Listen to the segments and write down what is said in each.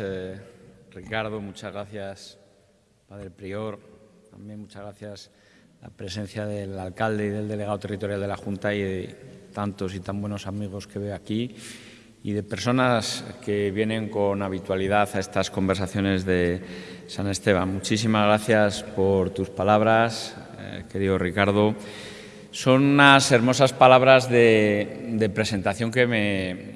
Eh, Ricardo, muchas gracias, Padre Prior. También muchas gracias la presencia del alcalde y del delegado territorial de la Junta y de tantos y tan buenos amigos que veo aquí y de personas que vienen con habitualidad a estas conversaciones de San Esteban. Muchísimas gracias por tus palabras, eh, querido Ricardo. Son unas hermosas palabras de, presentación que me,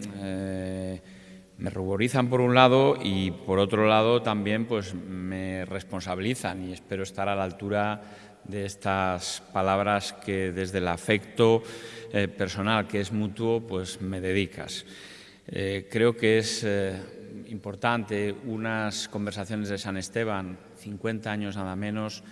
me ruborizan por un lado y por otro lado también pues me responsabilizan y espero estar a la altura de estas palabras que desde el afecto eh, personal que es mutuo pues me dedicas. Eh, creo que es eh, importante unas conversaciones de San Esteban, 50 años nada menos,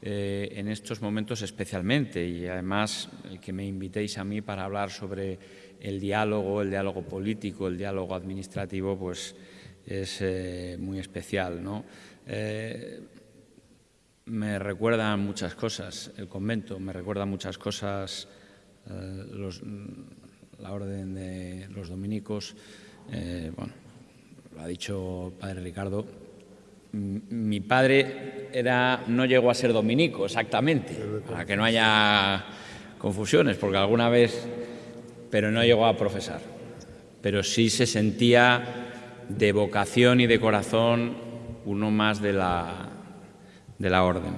en estos momentos especialmente y además que me invitéis a mí para hablar sobre el diálogo, el diálogo político, el diálogo administrativo, pues es eh, muy especial. ¿no? Eh, me recuerda muchas cosas el convento, me recuerda muchas cosas eh, la orden de los dominicos. bueno, lo ha dicho el padre Ricardo. Mi padre era, no llegó a ser dominico exactamente, para que no haya confusiones, porque alguna vez pero no llegó a profesar. Pero sí se sentía de vocación y de corazón uno más de la, de la orden.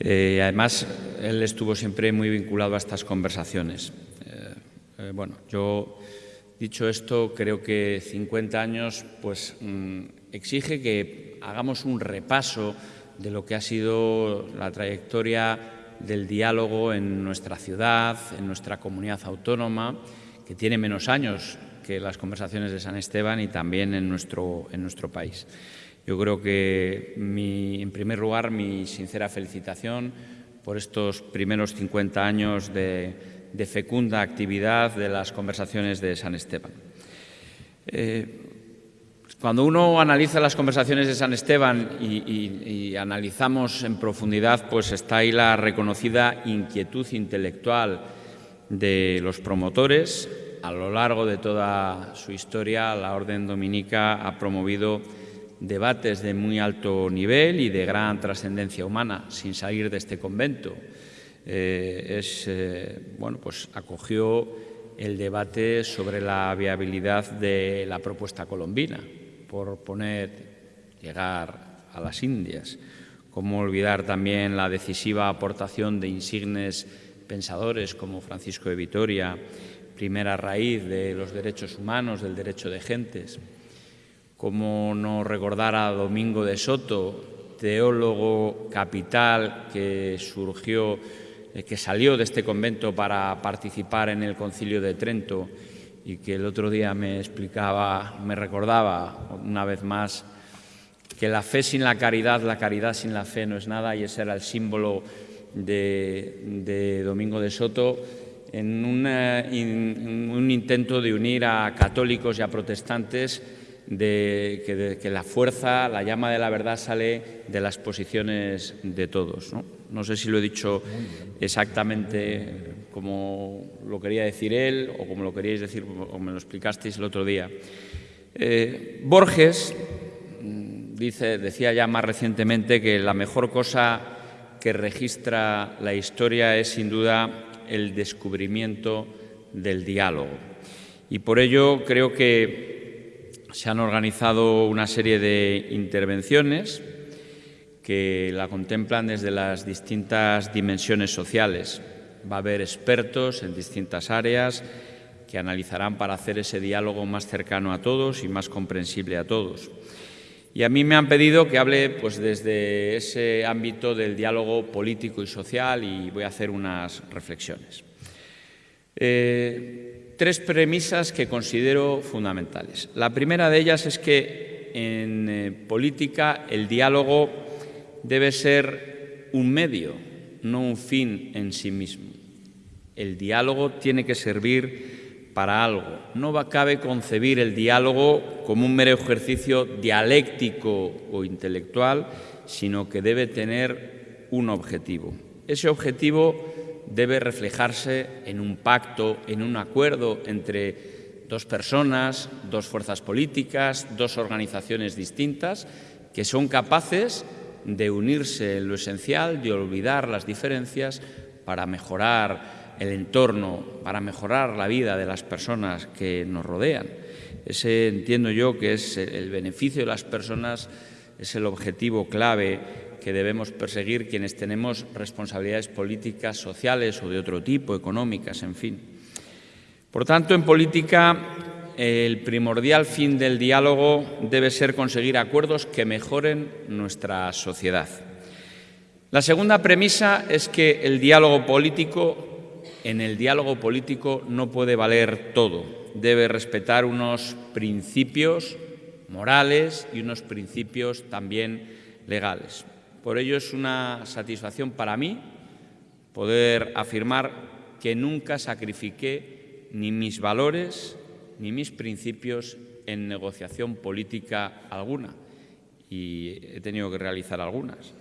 Eh, además, él estuvo siempre muy vinculado a estas conversaciones. Eh, eh, bueno, yo, dicho esto, creo que 50 años pues, mm, exige que hagamos un repaso de lo que ha sido la trayectoria del diálogo en nuestra ciudad, en nuestra comunidad autónoma, que tiene menos años que las conversaciones de San Esteban y también en nuestro, en nuestro país. Yo creo que, en primer lugar, mi sincera felicitación por estos primeros 50 años de, fecunda actividad de las conversaciones de San Esteban. Eh, cuando uno analiza las conversaciones de San Esteban y, analizamos en profundidad, pues está ahí la reconocida inquietud intelectual de los promotores. A lo largo de toda su historia, la Orden Dominica ha promovido debates de muy alto nivel y de gran trascendencia humana, sin salir de este convento. Eh, es, eh, bueno, pues acogió el debate sobre la viabilidad de la propuesta colombina, por poner, llegar a las Indias. Cómo olvidar también la decisiva aportación de insignes pensadores como Francisco de Vitoria, primera raíz de los derechos humanos, del derecho de gentes. Cómo no recordar a Domingo de Soto, teólogo capital que surgió, eh, que salió de este convento para participar en el Concilio de Trento y que el otro día me explicaba, me recordaba una vez más que la fe sin la caridad, la caridad sin la fe no es nada y ese era el símbolo de, Domingo de Soto en, un intento de unir a católicos y a protestantes de que, la fuerza, la llama de la verdad sale de las posiciones de todos. No, sé si lo he dicho exactamente como lo quería decir él o como lo queríais decir o me lo explicasteis el otro día. Eh, Borges mm, dice, decía ya más recientemente que la mejor cosa que registra la historia es sin duda el descubrimiento del diálogo. Y por ello creo que se han organizado una serie de intervenciones que la contemplan desde las distintas dimensiones sociales. Va a haber expertos en distintas áreas que analizarán para hacer ese diálogo más cercano a todos y más comprensible a todos. Y a mí me han pedido que hable pues, desde ese ámbito del diálogo político y social y voy a hacer unas reflexiones. Eh, tres premisas que considero fundamentales. La primera de ellas es que en eh, política el diálogo debe ser un medio, no un fin en sí mismo. El diálogo tiene que servir para algo. No cabe concebir el diálogo como un mero ejercicio dialéctico o intelectual, sino que debe tener un objetivo. Ese objetivo debe reflejarse en un pacto, en un acuerdo entre dos personas, dos fuerzas políticas, dos organizaciones distintas que son capaces de unirse en lo esencial, de olvidar las diferencias para mejorar el entorno, para mejorar la vida de las personas que nos rodean. Ese entiendo yo que es el beneficio de las personas, es el objetivo clave que debemos perseguir quienes tenemos responsabilidades políticas, sociales o de otro tipo, económicas, en fin. Por tanto, en política el primordial fin del diálogo debe ser conseguir acuerdos que mejoren nuestra sociedad. La segunda premisa es que el diálogo político, en el diálogo político no puede valer todo, debe respetar unos principios morales y unos principios también legales. Por ello es una satisfacción para mí poder afirmar que nunca sacrifiqué ni mis valores ni mis principios en negociación política alguna y he tenido que realizar algunas.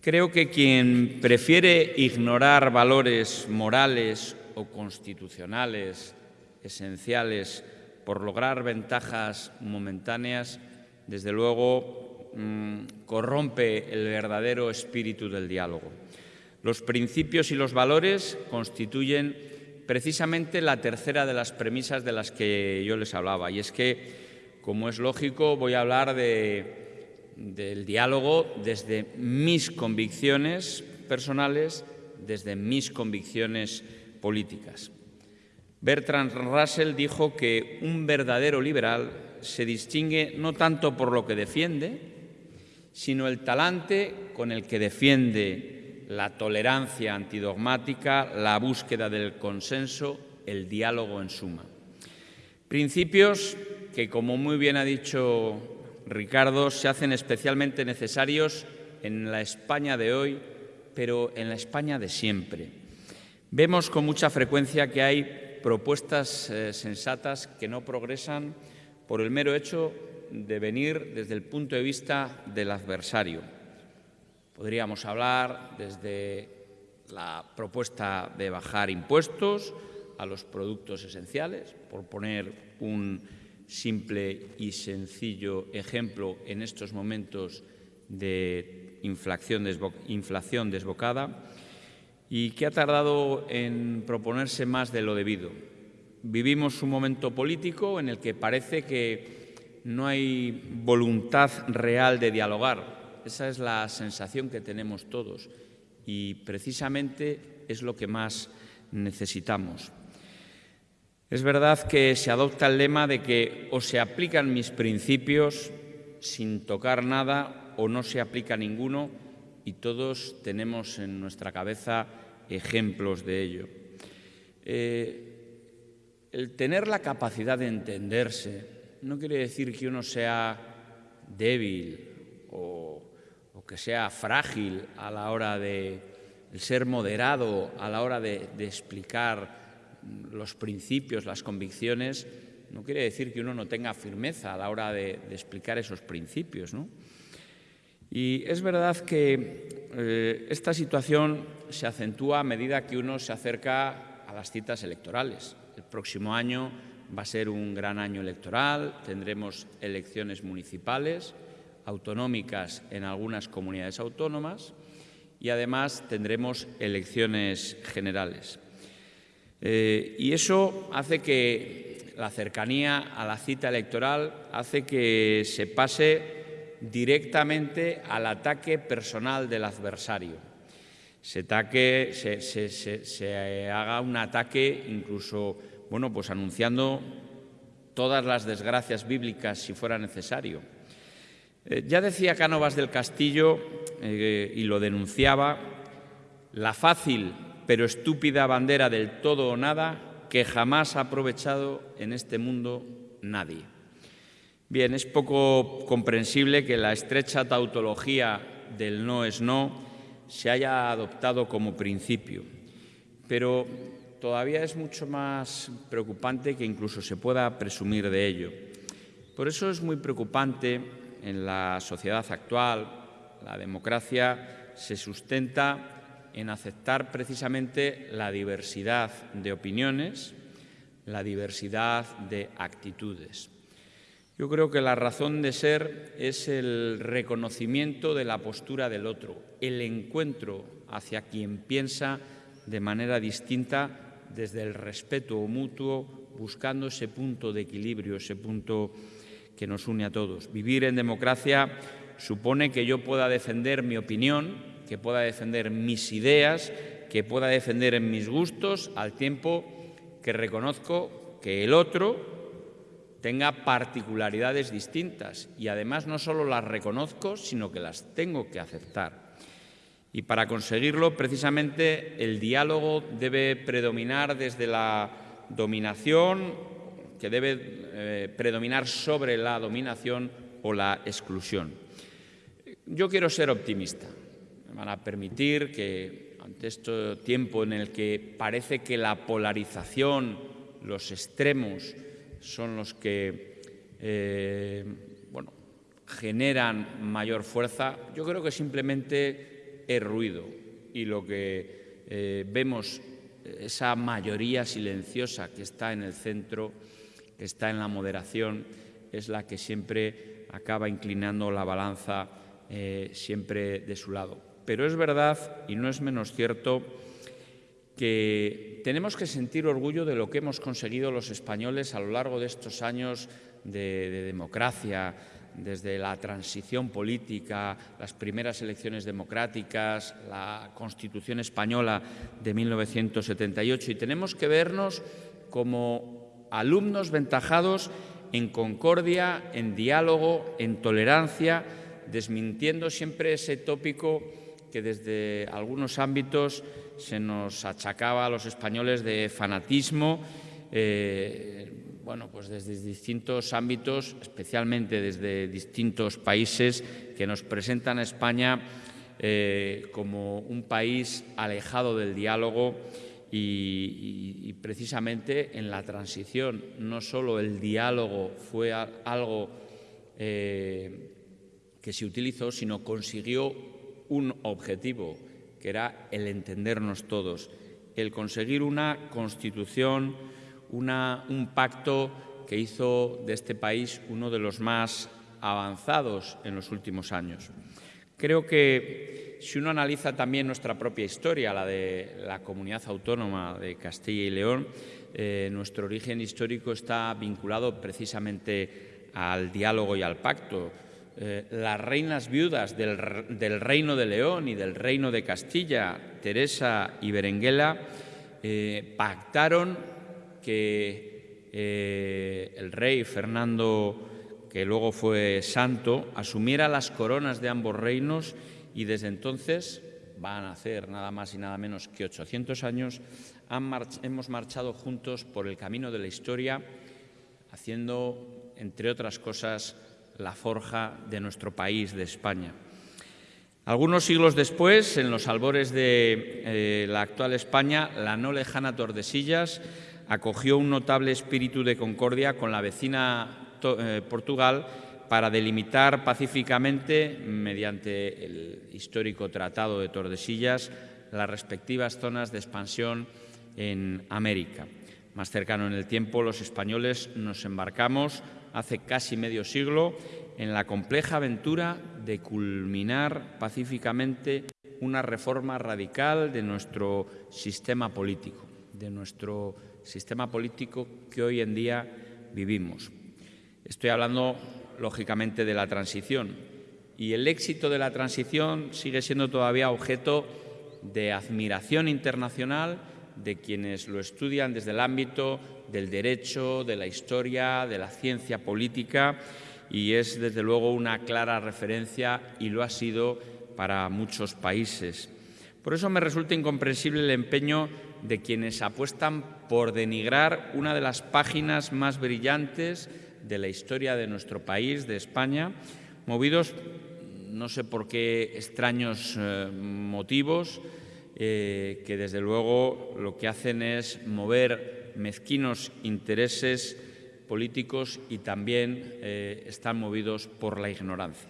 Creo que quien prefiere ignorar valores morales o constitucionales esenciales por lograr ventajas momentáneas, desde luego mm, corrompe el verdadero espíritu del diálogo. Los principios y los valores constituyen precisamente la tercera de las premisas de las que yo les hablaba, y es que, como es lógico, voy a hablar del diálogo desde mis convicciones personales, desde mis convicciones políticas. Bertrand Russell dijo que un verdadero liberal se distingue no tanto por lo que defiende, sino el talante con el que defiende la tolerancia antidogmática, la búsqueda del consenso, el diálogo en suma. Principios que, como muy bien ha dicho Ricardo, se hacen especialmente necesarios en la España de hoy, pero en la España de siempre. Vemos con mucha frecuencia que hay propuestas eh, sensatas que no progresan por el mero hecho de venir desde el punto de vista del adversario Podríamos hablar desde la propuesta de bajar impuestos a los productos esenciales, por poner un simple y sencillo ejemplo en estos momentos de inflación, desbocada y que ha tardado en proponerse más de lo debido. Vivimos un momento político en el que parece que no hay voluntad real de dialogar, esa es la sensación que tenemos todos y precisamente es lo que más necesitamos. Es verdad que se adopta el lema de que o se aplican mis principios sin tocar nada o no se aplica ninguno y todos tenemos en nuestra cabeza ejemplos de ello. Eh, el tener la capacidad de entenderse no quiere decir que uno sea débil o que sea frágil a la hora de ser moderado, a la hora de, explicar los principios, las convicciones, no quiere decir que uno no tenga firmeza a la hora de, explicar esos principios. Y es verdad que eh, esta situación se acentúa a medida que uno se acerca a las citas electorales. El próximo año va a ser un gran año electoral, tendremos elecciones municipales, autonómicas en algunas comunidades autónomas y además tendremos elecciones generales. Eh, y eso hace que la cercanía a la cita electoral hace que se pase directamente al ataque personal del adversario. Se, ataque, se, haga un ataque incluso, bueno, pues anunciando todas las desgracias bíblicas si fuera necesario eh, ya decía Cánovas del Castillo, eh, y lo denunciaba, la fácil pero estúpida bandera del todo o nada que jamás ha aprovechado en este mundo nadie. Bien, es poco comprensible que la estrecha tautología del no es no se haya adoptado como principio, pero todavía es mucho más preocupante que incluso se pueda presumir de ello. Por eso es muy preocupante en la sociedad actual, la democracia se sustenta en aceptar precisamente la diversidad de opiniones, la diversidad de actitudes. Yo creo que la razón de ser es el reconocimiento de la postura del otro, el encuentro hacia quien piensa de manera distinta desde el respeto mutuo, buscando ese punto de equilibrio, ese punto que nos une a todos. Vivir en democracia supone que yo pueda defender mi opinión, que pueda defender mis ideas, que pueda defender mis gustos, al tiempo que reconozco que el otro tenga particularidades distintas y además no solo las reconozco, sino que las tengo que aceptar. Y para conseguirlo, precisamente, el diálogo debe predominar desde la dominación, que debe eh, predominar sobre la dominación o la exclusión. Yo quiero ser optimista. Me van a permitir que ante este tiempo en el que parece que la polarización, los extremos, son los que eh, bueno, generan mayor fuerza, yo creo que simplemente es ruido y lo que eh, vemos, esa mayoría silenciosa que está en el centro, que está en la moderación, es la que siempre acaba inclinando la balanza eh, siempre de su lado. Pero es verdad, y no es menos cierto, que tenemos que sentir orgullo de lo que hemos conseguido los españoles a lo largo de estos años de, democracia, desde la transición política, las primeras elecciones democráticas, la Constitución española de 1978, y tenemos que vernos como alumnos ventajados en concordia, en diálogo, en tolerancia, desmintiendo siempre ese tópico que desde algunos ámbitos se nos achacaba a los españoles de fanatismo, eh, bueno, pues desde distintos ámbitos, especialmente desde distintos países que nos presentan a España eh, como un país alejado del diálogo y, precisamente en la transición no solo el diálogo fue algo eh, que se utilizó, sino consiguió un objetivo, que era el entendernos todos, el conseguir una constitución, un pacto que hizo de este país uno de los más avanzados en los últimos años. Creo que si uno analiza también nuestra propia historia, la de la comunidad autónoma de Castilla y León, eh, nuestro origen histórico está vinculado precisamente al diálogo y al pacto. Eh, las reinas viudas del, Reino de León y del Reino de Castilla, Teresa y Berenguela, eh, pactaron que el rey Fernando, que luego fue santo, asumiera las coronas de ambos reinos y desde entonces, van a hacer nada más y nada menos que 800 años, hemos marchado juntos por el camino de la historia, haciendo, entre otras cosas, la forja de nuestro país, de España. Algunos siglos después, en los albores de eh, la actual España, la no lejana Tordesillas acogió un notable espíritu de concordia con la vecina Portugal para delimitar pacíficamente, mediante el histórico Tratado de Tordesillas, las respectivas zonas de expansión en América. Más cercano en el tiempo, los españoles nos embarcamos hace casi medio siglo en la compleja aventura de culminar pacíficamente una reforma radical de nuestro sistema político, de nuestro sistema político que hoy en día vivimos. Estoy hablando, lógicamente, de la transición y el éxito de la transición sigue siendo todavía objeto de admiración internacional de quienes lo estudian desde el ámbito del derecho, de la historia, de la ciencia política y es desde luego una clara referencia y lo ha sido para muchos países. Por eso me resulta incomprensible el empeño de quienes apuestan por denigrar una de las páginas más brillantes de la historia de nuestro país, de España, movidos no sé por qué extraños eh, motivos, eh, que desde luego lo que hacen es mover mezquinos intereses políticos y también eh, están movidos por la ignorancia.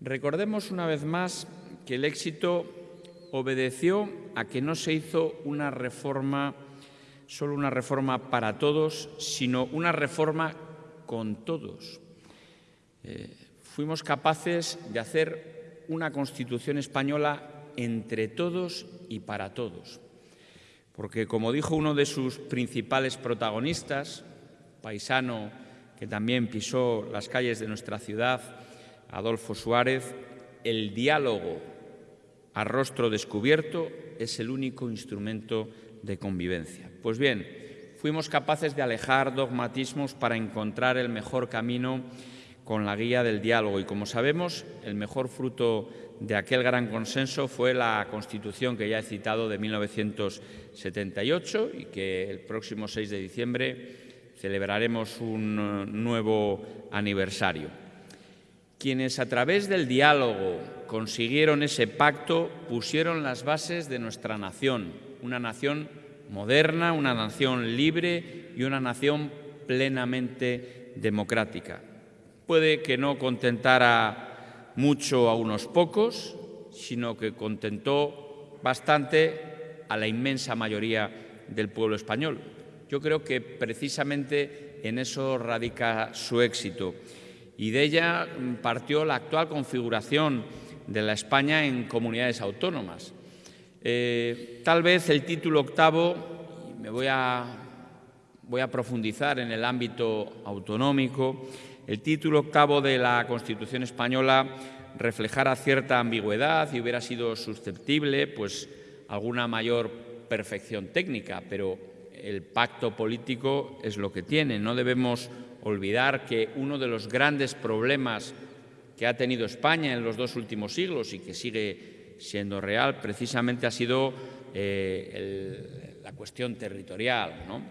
Recordemos una vez más que el éxito obedeció a que no se hizo una reforma solo una reforma para todos, sino una reforma con todos. Eh, fuimos capaces de hacer una Constitución española entre todos y para todos. Porque, como dijo uno de sus principales protagonistas, paisano que también pisó las calles de nuestra ciudad, Adolfo Suárez, el diálogo a rostro descubierto es el único instrumento de convivencia. Pues bien, fuimos capaces de alejar dogmatismos para encontrar el mejor camino con la guía del diálogo y, como sabemos, el mejor fruto de aquel gran consenso fue la Constitución que ya he citado de 1978 y que el próximo 6 de diciembre celebraremos un nuevo aniversario. Quienes a través del diálogo consiguieron ese pacto pusieron las bases de nuestra nación, una nación moderna, una nación libre y una nación plenamente democrática. Puede que no contentara mucho a unos pocos, sino que contentó bastante a la inmensa mayoría del pueblo español. Yo creo que precisamente en eso radica su éxito y de ella partió la actual configuración de la España en comunidades autónomas. Eh, tal vez el título octavo, me voy a, voy a profundizar en el ámbito autonómico, el título octavo de la Constitución española reflejara cierta ambigüedad y hubiera sido susceptible pues, alguna mayor perfección técnica, pero el pacto político es lo que tiene. No debemos olvidar que uno de los grandes problemas que ha tenido España en los dos últimos siglos y que sigue siendo real precisamente ha sido eh, la cuestión territorial. ¿no?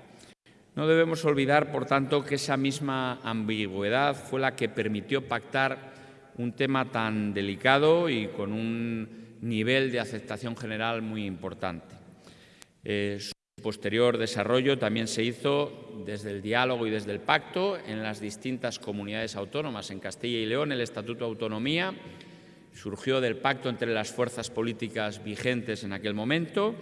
no debemos olvidar, por tanto, que esa misma ambigüedad fue la que permitió pactar un tema tan delicado y con un nivel de aceptación general muy importante. Eh, posterior desarrollo también se hizo desde el diálogo y desde el pacto en las distintas comunidades autónomas. En Castilla y León el Estatuto de Autonomía surgió del pacto entre las fuerzas políticas vigentes en aquel momento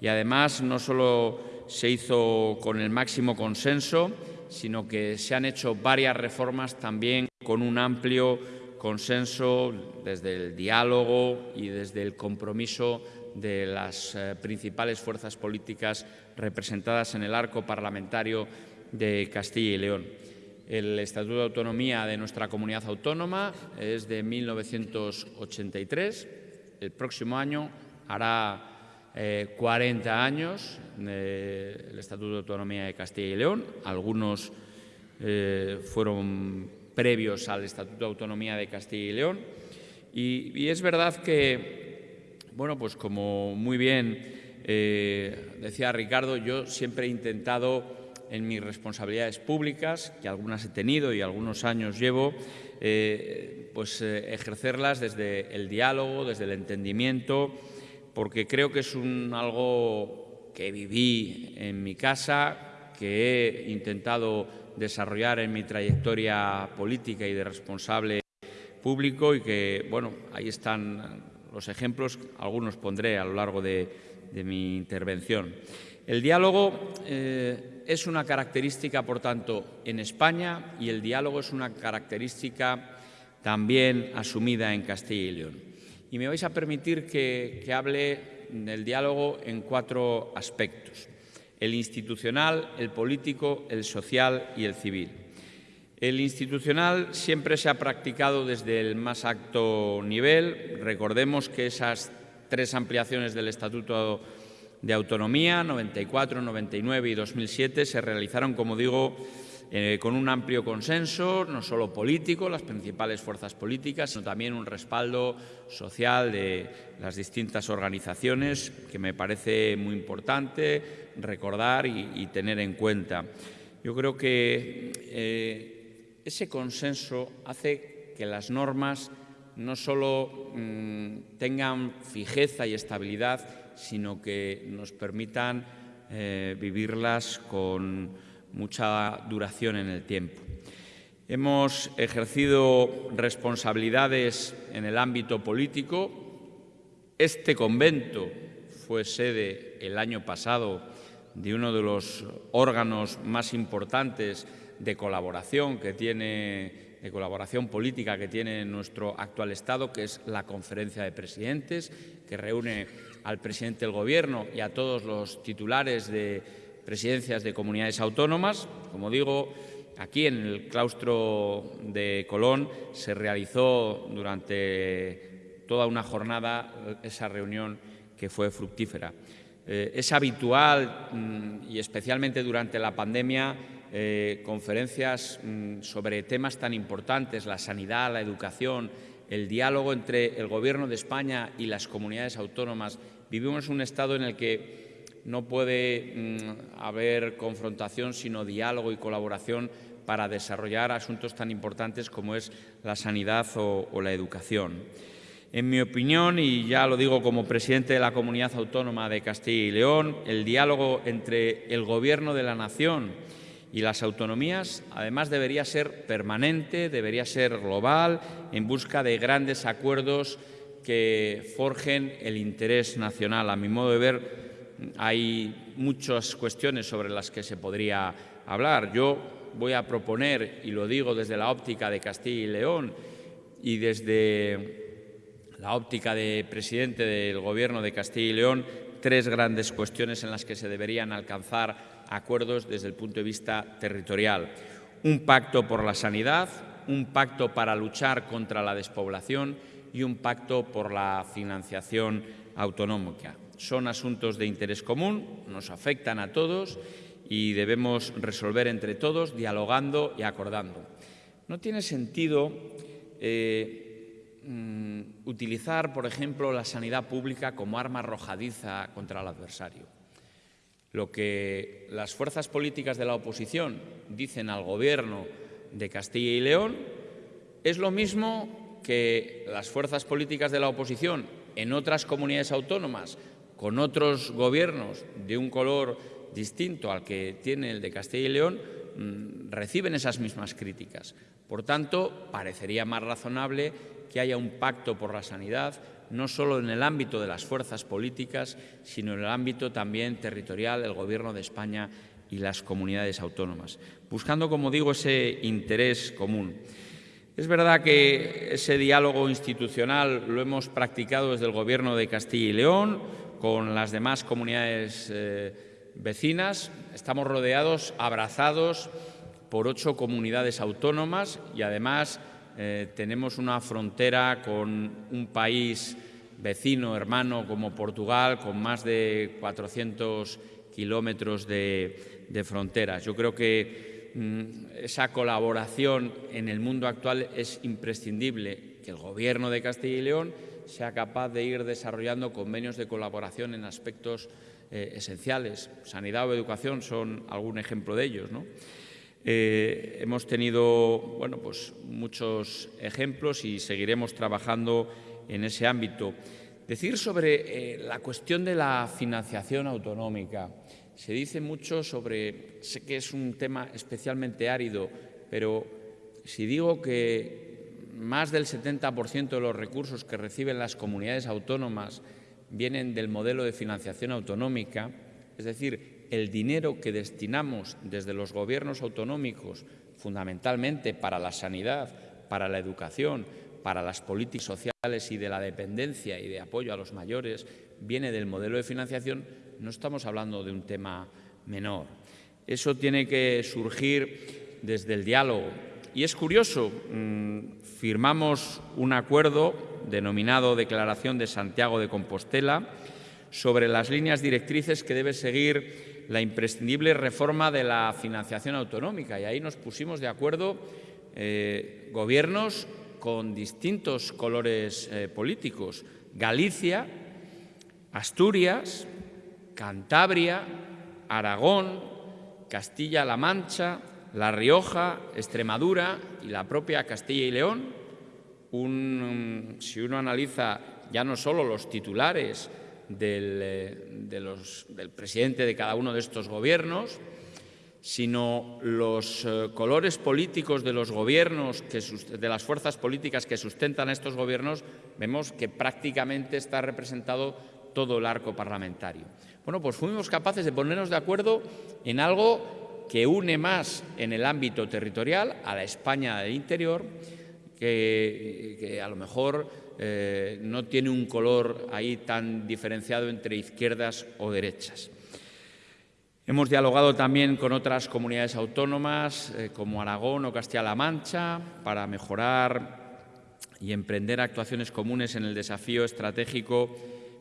y además no solo se hizo con el máximo consenso, sino que se han hecho varias reformas también con un amplio consenso desde el diálogo y desde el compromiso de las eh, principales fuerzas políticas representadas en el arco parlamentario de Castilla y León. El Estatuto de Autonomía de nuestra comunidad autónoma es de 1983. El próximo año hará 40 eh, años eh, el Estatuto de Autonomía de Castilla y León. Algunos fueron previos al Estatuto de Autonomía de Castilla y León. y es verdad que bueno, pues como muy bien eh, decía Ricardo, yo siempre he intentado en mis responsabilidades públicas, que algunas he tenido y algunos años llevo, eh, pues eh, ejercerlas desde el diálogo, desde el entendimiento, porque creo que es algo que viví en mi casa, que he intentado desarrollar en mi trayectoria política y de responsable público y que, bueno, ahí están los ejemplos, algunos pondré a lo largo de, mi intervención. El diálogo eh, es una característica, por tanto, en España y el diálogo es una característica también asumida en Castilla y León. Y me vais a permitir que, hable del diálogo en cuatro aspectos. El institucional, el político, el social y el civil. El institucional siempre se ha practicado desde el más alto nivel. Recordemos que esas tres ampliaciones del Estatuto de Autonomía, 94, 99 y 2007, se realizaron, como digo, eh, con un amplio consenso, no solo político, las principales fuerzas políticas, sino también un respaldo social de las distintas organizaciones, que me parece muy importante recordar y, tener en cuenta. Yo creo que eh, ese consenso hace que las normas no solo mm, tengan fijeza y estabilidad, sino que nos permitan eh, vivirlas con mucha duración en el tiempo. Hemos ejercido responsabilidades en el ámbito político. Este convento fue sede el año pasado de uno de los órganos más importantes de colaboración que tiene de colaboración política que tiene nuestro actual Estado, que es la Conferencia de Presidentes, que reúne al presidente del Gobierno y a todos los titulares de presidencias de comunidades autónomas. Como digo, aquí en el claustro de Colón se realizó durante toda una jornada esa reunión que fue fructífera. Eh, es habitual, mm, y especialmente durante la pandemia, eh, conferencias mm, sobre temas tan importantes, la sanidad, la educación, el diálogo entre el Gobierno de España y las comunidades autónomas. Vivimos un estado en el que no puede mm, haber confrontación, sino diálogo y colaboración para desarrollar asuntos tan importantes como es la sanidad o, o la educación. En mi opinión, y ya lo digo como presidente de la Comunidad Autónoma de Castilla y León, el diálogo entre el Gobierno de la Nación y las autonomías, además, debería ser permanente, debería ser global, en busca de grandes acuerdos que forjen el interés nacional. A mi modo de ver, hay muchas cuestiones sobre las que se podría hablar. Yo voy a proponer, y lo digo desde la óptica de Castilla y León y desde la óptica de presidente del Gobierno de Castilla y León, tres grandes cuestiones en las que se deberían alcanzar acuerdos desde el punto de vista territorial. Un pacto por la sanidad, un pacto para luchar contra la despoblación y un pacto por la financiación autonómica. Son asuntos de interés común, nos afectan a todos y debemos resolver entre todos, dialogando y acordando. No tiene sentido eh, mm, utilizar, por ejemplo, la sanidad pública como arma arrojadiza contra el adversario. Lo que las fuerzas políticas de la oposición dicen al Gobierno de Castilla y León es lo mismo que las fuerzas políticas de la oposición en otras comunidades autónomas con otros gobiernos de un color distinto al que tiene el de Castilla y León mm, reciben esas mismas críticas. Por tanto, parecería más razonable que haya un pacto por la sanidad, no solo en el ámbito de las fuerzas políticas, sino en el ámbito también territorial del Gobierno de España y las comunidades autónomas, buscando, como digo, ese interés común. Es verdad que ese diálogo institucional lo hemos practicado desde el Gobierno de Castilla y León con las demás comunidades eh, vecinas. Estamos rodeados, abrazados por ocho comunidades autónomas y además eh, tenemos una frontera con un país vecino, hermano, como Portugal, con más de 400 kilómetros de, fronteras. Yo creo que mm, esa colaboración en el mundo actual es imprescindible, que el Gobierno de Castilla y León sea capaz de ir desarrollando convenios de colaboración en aspectos eh, esenciales. Sanidad o educación son algún ejemplo de ellos. ¿no? Eh, hemos tenido bueno, pues muchos ejemplos y seguiremos trabajando en ese ámbito. Decir sobre eh, la cuestión de la financiación autonómica. Se dice mucho sobre, sé que es un tema especialmente árido, pero si digo que más del 70% de los recursos que reciben las comunidades autónomas vienen del modelo de financiación autonómica, es decir, el dinero que destinamos desde los gobiernos autonómicos, fundamentalmente para la sanidad, para la educación, para las políticas sociales y de la dependencia y de apoyo a los mayores, viene del modelo de financiación, no estamos hablando de un tema menor. Eso tiene que surgir desde el diálogo. Y es curioso, mm, firmamos un acuerdo denominado Declaración de Santiago de Compostela sobre las líneas directrices que debe seguir la imprescindible reforma de la financiación autonómica y ahí nos pusimos de acuerdo eh, gobiernos con distintos colores eh, políticos. Galicia, Asturias, Cantabria, Aragón, Castilla-La Mancha, La Rioja, Extremadura y la propia Castilla y León. si uno analiza ya no solo los titulares eh, del, presidente de cada uno de estos gobiernos, sino los eh, colores políticos de los gobiernos, de las fuerzas políticas que sustentan a estos gobiernos, vemos que prácticamente está representado todo el arco parlamentario. Bueno, pues fuimos capaces de ponernos de acuerdo en algo que une más en el ámbito territorial a la España del interior, que, a lo mejor eh, no tiene un color ahí tan diferenciado entre izquierdas o derechas. Hemos dialogado también con otras comunidades autónomas eh, como Aragón o Castilla-La Mancha para mejorar y emprender actuaciones comunes en el desafío estratégico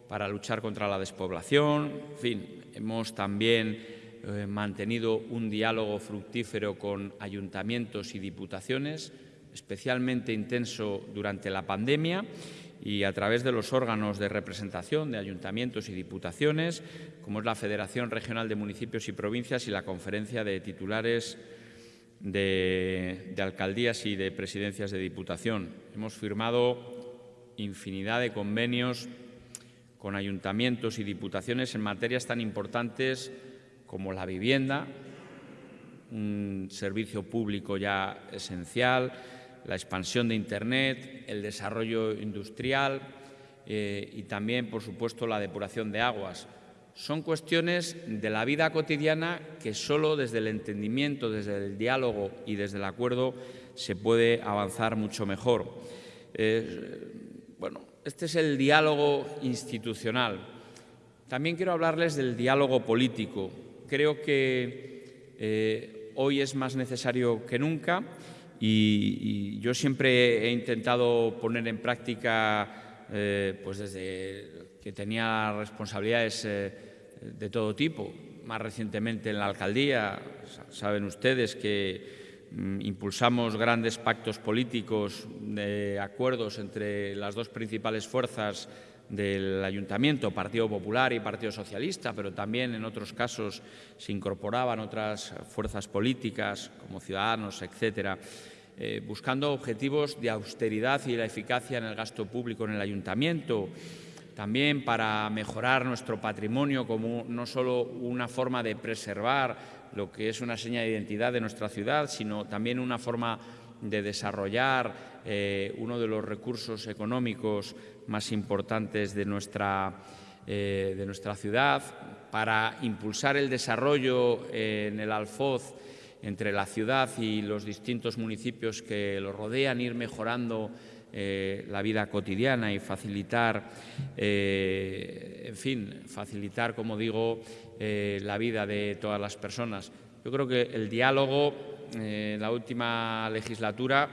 para luchar contra la despoblación. En fin, hemos también eh, mantenido un diálogo fructífero con ayuntamientos y diputaciones, especialmente intenso durante la pandemia y a través de los órganos de representación de ayuntamientos y diputaciones, como es la Federación Regional de Municipios y Provincias y la Conferencia de Titulares de, Alcaldías y de Presidencias de Diputación. Hemos firmado infinidad de convenios con ayuntamientos y diputaciones en materias tan importantes como la vivienda, un servicio público ya esencial, la expansión de Internet, el desarrollo industrial eh, y también, por supuesto, la depuración de aguas. Son cuestiones de la vida cotidiana que solo desde el entendimiento, desde el diálogo y desde el acuerdo se puede avanzar mucho mejor. Eh, bueno, este es el diálogo institucional. También quiero hablarles del diálogo político. Creo que eh, hoy es más necesario que nunca y, yo siempre he intentado poner en práctica, eh, pues desde que tenía responsabilidades eh, de todo tipo, más recientemente en la alcaldía, saben ustedes que mm, impulsamos grandes pactos políticos de acuerdos entre las dos principales fuerzas del Ayuntamiento, Partido Popular y Partido Socialista, pero también en otros casos se incorporaban otras fuerzas políticas como Ciudadanos, etcétera. Eh, buscando objetivos de austeridad y la eficacia en el gasto público en el ayuntamiento, también para mejorar nuestro patrimonio como no solo una forma de preservar lo que es una seña de identidad de nuestra ciudad, sino también una forma de desarrollar eh, uno de los recursos económicos más importantes de nuestra, eh, de nuestra ciudad, para impulsar el desarrollo en el Alfoz entre la ciudad y los distintos municipios que lo rodean, ir mejorando eh, la vida cotidiana y facilitar, en fin, facilitar, como digo, la vida de todas las personas. Yo creo que el diálogo, en la última legislatura,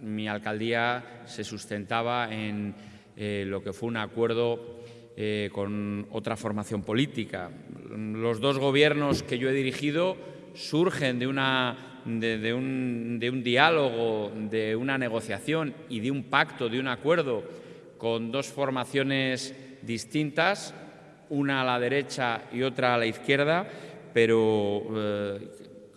mi alcaldía se sustentaba en lo que fue un acuerdo con otra formación política. Los dos gobiernos que yo he dirigido surgen de, un, diálogo, de una negociación y de un pacto, de un acuerdo con dos formaciones distintas, una a la derecha y otra a la izquierda, pero eh,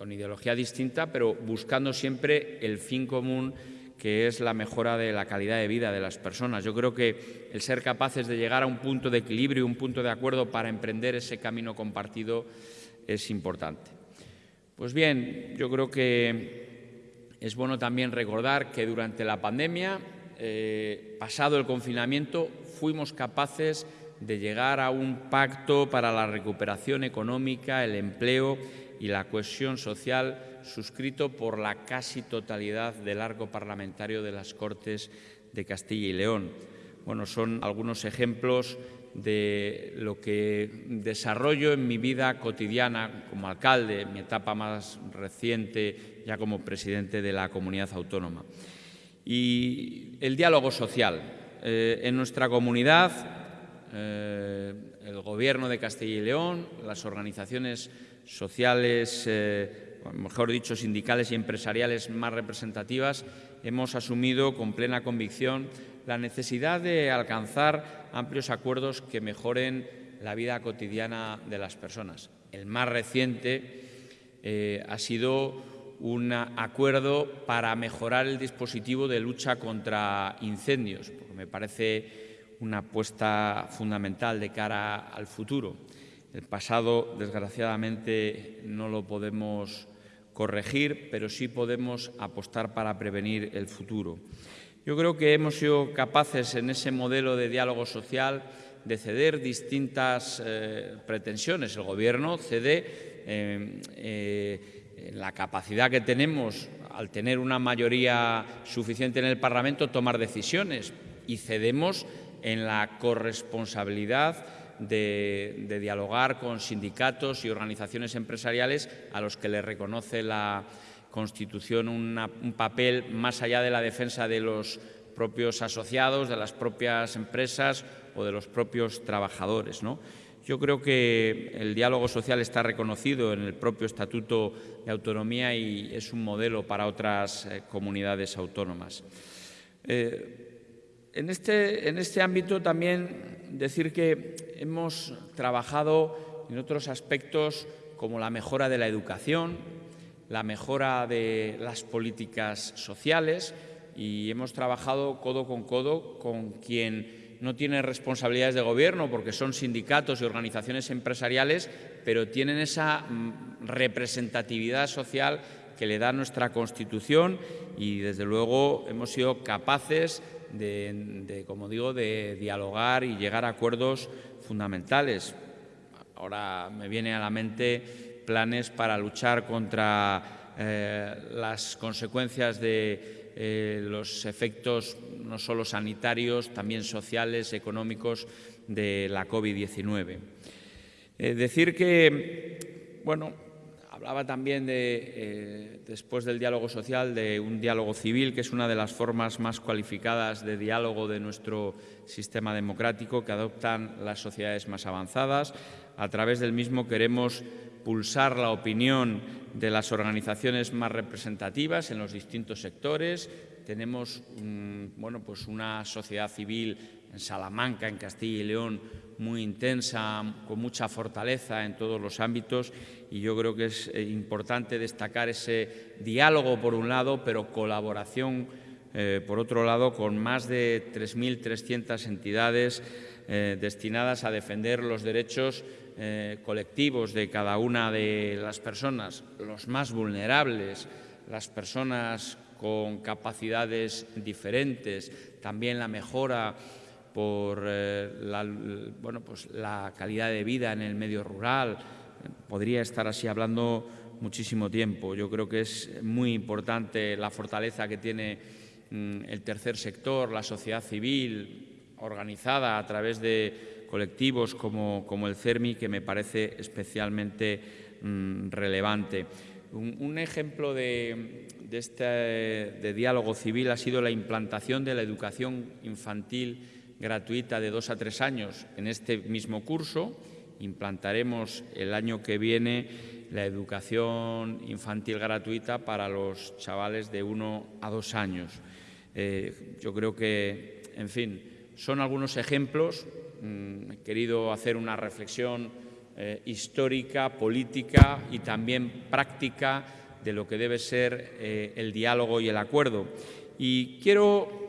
con ideología distinta, pero buscando siempre el fin común que es la mejora de la calidad de vida de las personas. Yo creo que el ser capaces de llegar a un punto de equilibrio, un punto de acuerdo para emprender ese camino compartido es importante. Pues bien, yo creo que es bueno también recordar que durante la pandemia, eh, pasado el confinamiento, fuimos capaces de llegar a un pacto para la recuperación económica, el empleo y la cohesión social suscrito por la casi totalidad del arco parlamentario de las Cortes de Castilla y León. Bueno, son algunos ejemplos de lo que desarrollo en mi vida cotidiana como alcalde, mi etapa más reciente ya como presidente de la comunidad autónoma. Y el diálogo social. Eh, en nuestra comunidad, eh, el Gobierno de Castilla y León, las organizaciones sociales, eh, mejor dicho, sindicales y empresariales más representativas, hemos asumido con plena convicción la necesidad de alcanzar amplios acuerdos que mejoren la vida cotidiana de las personas. El más reciente eh, ha sido un acuerdo para mejorar el dispositivo de lucha contra incendios, porque me parece una apuesta fundamental de cara al futuro. El pasado, desgraciadamente, no lo podemos corregir, pero sí podemos apostar para prevenir el futuro. Yo creo que hemos sido capaces en ese modelo de diálogo social de ceder distintas eh, pretensiones. El Gobierno cede eh, eh, la capacidad que tenemos, al tener una mayoría suficiente en el Parlamento, tomar decisiones y cedemos en la corresponsabilidad de, dialogar con sindicatos y organizaciones empresariales a los que le reconoce la Constitución un papel más allá de la defensa de los propios asociados, de las propias empresas o de los propios trabajadores. ¿no? Yo creo que el diálogo social está reconocido en el propio Estatuto de Autonomía y es un modelo para otras eh, comunidades autónomas. Eh, en, este, en este ámbito también decir que hemos trabajado en otros aspectos como la mejora de la educación, la mejora de las políticas sociales, y hemos trabajado codo con codo con quien no tiene responsabilidades de gobierno porque son sindicatos y organizaciones empresariales, pero tienen esa mm, representatividad social que le da nuestra Constitución y, desde luego, hemos sido capaces de, como digo, de dialogar y llegar a acuerdos fundamentales. Ahora me viene a la mente planes para luchar contra eh, las consecuencias de eh, los efectos no solo sanitarios, también sociales, económicos de la COVID-19. Eh, decir que, bueno, hablaba también de, eh, después del diálogo social, de un diálogo civil, que es una de las formas más cualificadas de diálogo de nuestro sistema democrático que adoptan las sociedades más avanzadas. A través del mismo queremos pulsar la opinión de las organizaciones más representativas en los distintos sectores. Tenemos bueno, pues una sociedad civil en Salamanca, en Castilla y León, muy intensa, con mucha fortaleza en todos los ámbitos y yo creo que es eh, importante destacar ese diálogo por un lado, pero colaboración eh, por otro lado con más de 3.300 entidades eh, destinadas a defender los derechos colectivos de cada una de las personas, los más vulnerables, las personas con capacidades diferentes, también la mejora por eh, la, bueno, pues la calidad de vida en el medio rural. Podría estar así hablando muchísimo tiempo. Yo creo que es muy importante la fortaleza que tiene mm, el tercer sector, la sociedad civil organizada a través de colectivos como, el CERMI, que me parece especialmente mm, relevante. Un, ejemplo de, este diálogo civil ha sido la implantación de la educación infantil gratuita de dos a tres años en este mismo curso. Implantaremos el año que viene la educación infantil gratuita para los chavales de uno a dos años. Eh, yo creo que, en fin, son algunos ejemplos Mm, he querido hacer una reflexión eh, histórica, política y también práctica de lo que debe ser eh, el diálogo y el acuerdo. Y quiero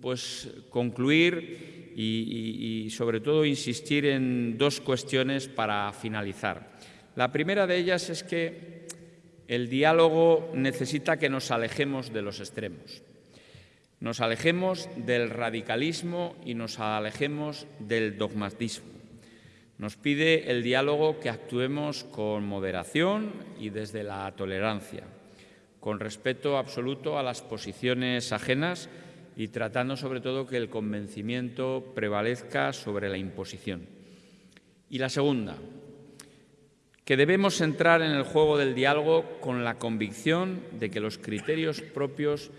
pues, concluir y, sobre todo insistir en dos cuestiones para finalizar. La primera de ellas es que el diálogo necesita que nos alejemos de los extremos nos alejemos del radicalismo y nos alejemos del dogmatismo. Nos pide el diálogo que actuemos con moderación y desde la tolerancia, con respeto absoluto a las posiciones ajenas y tratando sobre todo que el convencimiento prevalezca sobre la imposición. Y la segunda, que debemos entrar en el juego del diálogo con la convicción de que los criterios propios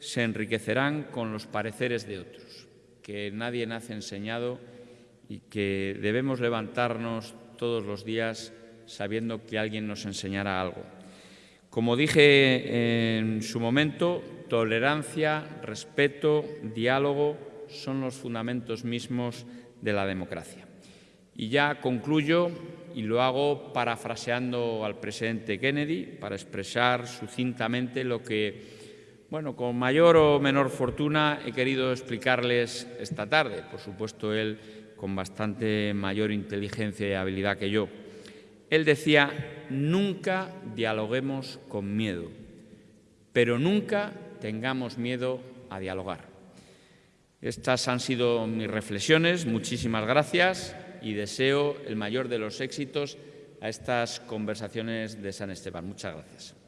se enriquecerán con los pareceres de otros, que nadie nace enseñado y que debemos levantarnos todos los días sabiendo que alguien nos enseñará algo. Como dije en su momento, tolerancia, respeto, diálogo son los fundamentos mismos de la democracia. Y ya concluyo y lo hago parafraseando al presidente Kennedy para expresar sucintamente lo que bueno, con mayor o menor fortuna he querido explicarles esta tarde, por supuesto él con bastante mayor inteligencia y habilidad que yo. Él decía, nunca dialoguemos con miedo, pero nunca tengamos miedo a dialogar. Estas han sido mis reflexiones. Muchísimas gracias y deseo el mayor de los éxitos a estas conversaciones de San Esteban. Muchas gracias.